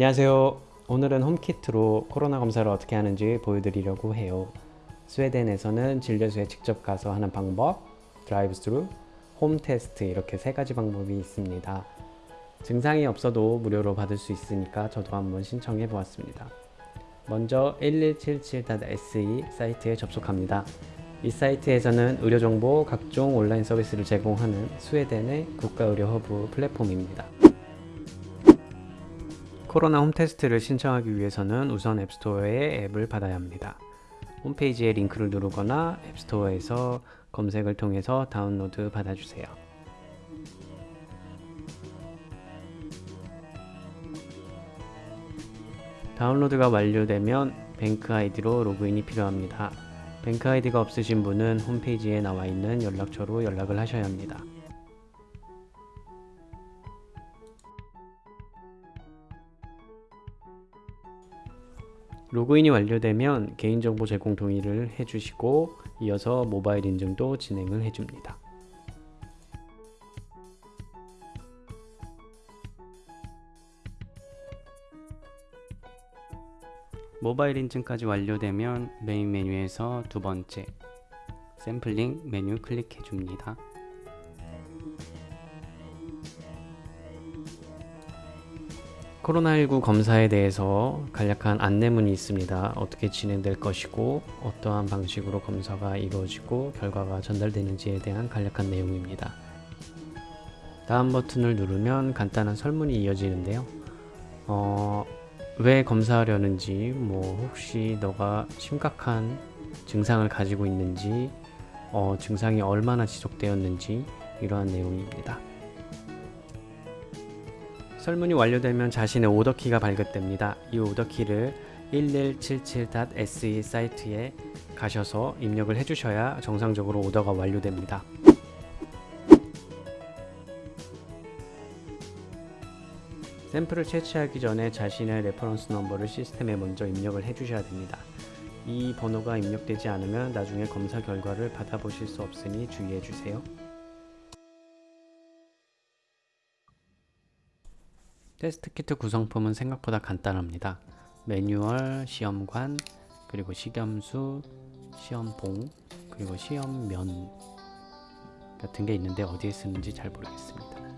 안녕하세요. 오늘은 home kit로 코로나 검사를 어떻게 하는지 보여드리려고 해요. 스웨덴에서는 진료소에 직접 가서 하는 방법, 드라이브 스루, home test 이렇게 세 가지 방법이 있습니다. 증상이 없어도 무료로 받을 수 있으니까 저도 한번 신청해 보았습니다. 먼저 1177.se 사이트에 접속합니다. 이 사이트에서는 의료정보 각종 온라인 서비스를 제공하는 스웨덴의 국가의료 허브 플랫폼입니다. 코로나 home test를 신청하기 위해서는 우선 앱스토어에 앱을 받아야 합니다. 홈페이지에 링크를 누르거나 앱스토어에서 검색을 통해서 다운로드 받아주세요. 다운로드가 완료되면 BankID로 로그인이 필요합니다. BankID가 없으신 분은 홈페이지에 나와 있는 연락처로 연락을 하셔야 합니다. 로그인이 완료되면 개인정보 제공 동의를 해주시고 이어서 모바일 인증도 진행을 해줍니다. 모바일 인증까지 완료되면 메인 메뉴에서 두 번째 샘플링 메뉴 클릭해 줍니다. 코로나19 검사에 대해서 간략한 안내문이 있습니다. 어떻게 진행될 것이고 어떠한 방식으로 검사가 이루어지고 결과가 전달되는지에 대한 간략한 내용입니다. 다음 버튼을 누르면 간단한 설문이 이어지는데요. 어, 왜 검사하려는지, 뭐 혹시 너가 심각한 증상을 가지고 있는지, 어, 증상이 얼마나 지속되었는지 이러한 내용입니다. 설문이 완료되면 자신의 오더키가 발급됩니다. 이 order key를 1177.se 사이트에 가셔서 입력을 해주셔야 정상적으로 오더가 완료됩니다. 샘플을 채취하기 전에 자신의 reference number를 시스템에 먼저 입력을 해주셔야 됩니다. 이 번호가 입력되지 않으면 나중에 검사 결과를 받아보실 수 없으니 주의해 주세요. 테스트 키트 구성품은 생각보다 간단합니다. 매뉴얼, 시험관, 그리고 식염수, 시험봉, 그리고 시험면 같은 게 있는데 어디에 쓰는지 잘 모르겠습니다.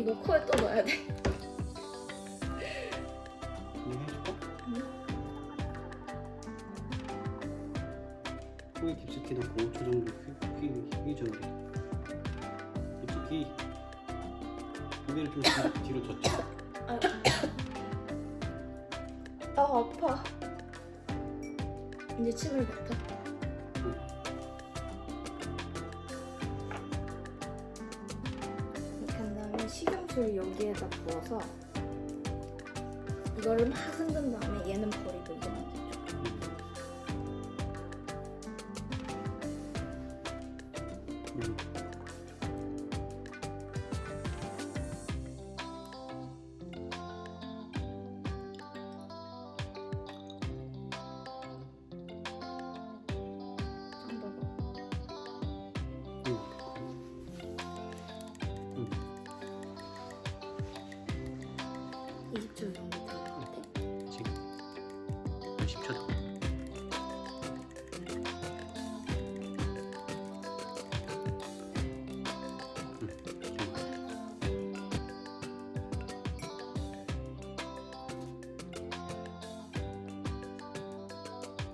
이거 코에 또 넣어야 돼. 해줄까? 코에 깊숙이 넣고 5초 정도 휘, 휘, 휘줘야 돼. 깊숙이 고개를 좀 뒤- 뒤로 젖혀. 아, 아 아파. 이제 침을 뱉어. 식용수를 여기에다 부어서 이거를 막 흔든 다음에 얘는 버리고 이거만. 음. 20초 정도 될것 같아. 지금 10초 더. 음, 좋아.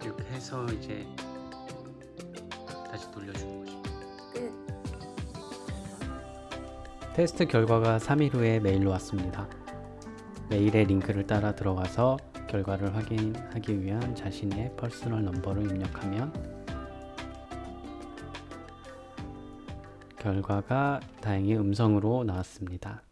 이렇게 해서 이제 다시 돌려주는 거지. 끝. 테스트 결과가 3일 후에 메일로 왔습니다. 메일의 링크를 따라 들어가서 결과를 확인하기 위한 자신의 personal number를 입력하면 결과가 다행히 음성으로 나왔습니다.